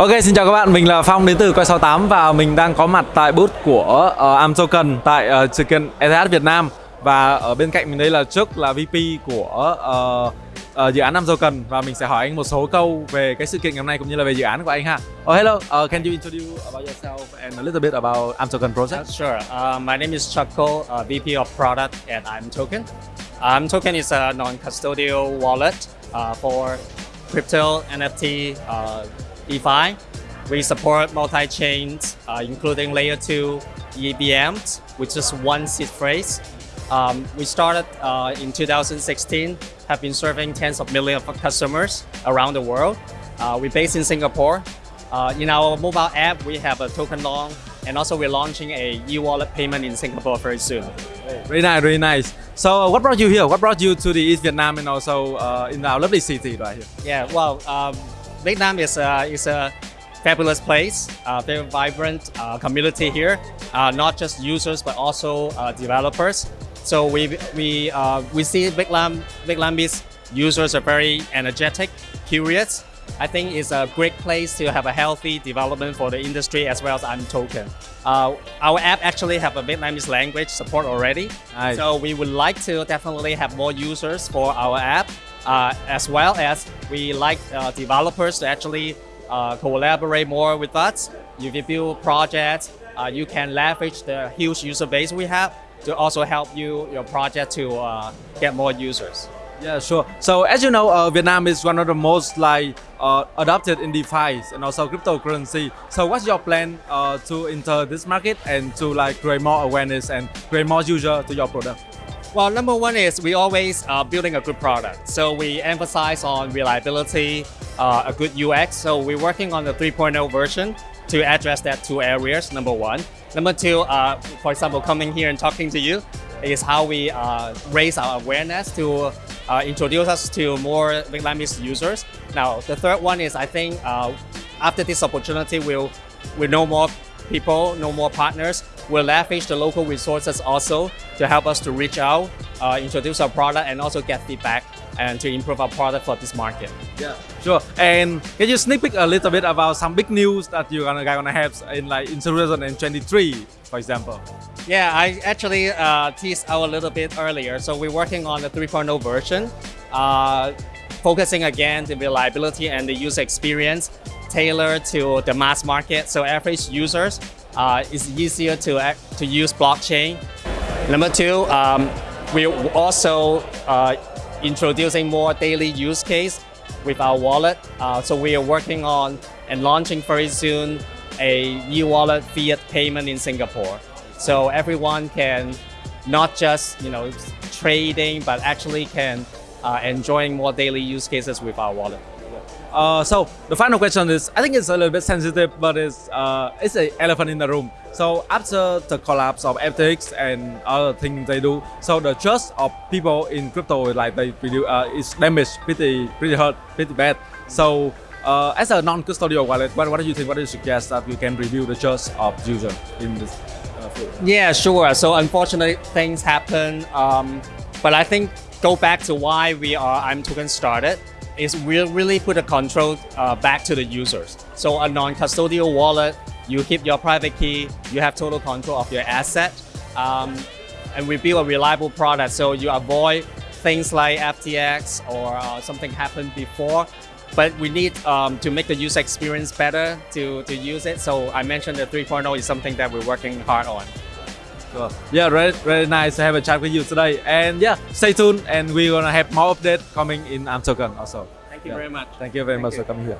Ok, xin chào các bạn, mình là Phong đến từ Coi 68 và mình đang có mặt tại booth của ờ, uh, Amtoken tại uh, sự kiện ETH Việt Nam và ở bên cạnh mình đây là trước là VP của uh, uh, dự án Amtoken và mình sẽ hỏi anh một số câu về cái sự kiện ngày hôm nay cũng như là về dự án của anh ha. Oh hello, uh, can you introduce about yourself and a little bit about Amtoken project? Uh, sure. Uh, my name is Chuckle, uh, VP of Product at Amtoken. Uh, Amtoken is a non-custodial wallet uh, for crypto, NFT, uh, DeFi. We support multi-chains, uh, including layer 2 EVMs, which is one seed phrase. Um, we started uh, in 2016, have been serving tens of millions of customers around the world. Uh, we're based in Singapore. Uh, in our mobile app, we have a token long, and also we're launching a e-wallet payment in Singapore very soon. Very nice, very nice. So uh, what brought you here? What brought you to the ETH Vietnam and also uh, in our lovely city right here? Yeah, well, um, Vietnam is a, is a fabulous place, uh, very vibrant uh, community here, uh, not just users but also uh, developers. So we we uh, we see Vietnam Vietnamese users are very energetic, curious. I think it's a great place to have a healthy development for the industry as well as imToken. Uh, our app actually have a Vietnamese language support already. Nice. So we would like to definitely have more users for our app as well as we like uh, developers to actually uh, collaborate more with us. If you build projects, uh, you can leverage the huge user base we have to also help you your project to uh, get more users. Yeah, sure. So as you know, uh, Vietnam is one of the most like uh, adopted in DeFi and also cryptocurrency. So what's your plan uh, to enter this market and to like create more awareness and create more user to your product? Well, number one is we always uh, building a good product. So we emphasize on reliability, uh, a good UX. So we're working on the 3.0 version to address that two areas, number one. Number two, uh, for example, coming here and talking to you is how we uh, raise our awareness to uh, introduce us to more Vietnamese users. Now, the third one is I think uh, after this opportunity, we'll, we'll know more people, know more partners. We'll leverage the local resources also to help us to reach out, uh, introduce our product, and also get feedback and to improve our product for this market. Yeah, sure. And can you sneak peek a little bit about some big news that you're gonna, gonna have in like in 2023, for example? Yeah, I actually uh, teased out a little bit earlier. So we're working on the 3.0 version, uh, focusing again the reliability and the user experience tailored to the mass market. So average users, uh, it's easier to, act, to use blockchain. Number two, um, we're also uh, introducing more daily use case with our wallet. Uh, so we are working on and launching very soon a e-wallet fiat payment in Singapore. So everyone can not just you know trading, but actually can uh, enjoying more daily use cases with our wallet. Uh, so the final question is, I think it's a little bit sensitive, but it's uh, it's an elephant in the room. So after the collapse of FTX and other things they do, so the trust of people in crypto like they reduce, uh, is damaged pretty pretty hurt, pretty bad. So uh, as a non-custodial wallet, what, what do you think? What do you suggest that we can review the trust of user in this uh, field? Yeah, sure. So unfortunately, things happen. Um, but I think go back to why we are imToken started is we really put a control uh, back to the users. So a non-custodial wallet, you keep your private key, you have total control of your asset, um, and we build a reliable product so you avoid things like FTX or uh, something happened before. But we need um, to make the user experience better to, to use it. So I mentioned the 3.0 is something that we're working hard on. Yeah, very, very nice to have a chat with you today. And yeah, stay tuned and we're gonna have more update coming in imToken also. Thank you Yeah. very much. Thank you very Thank much you. for coming here.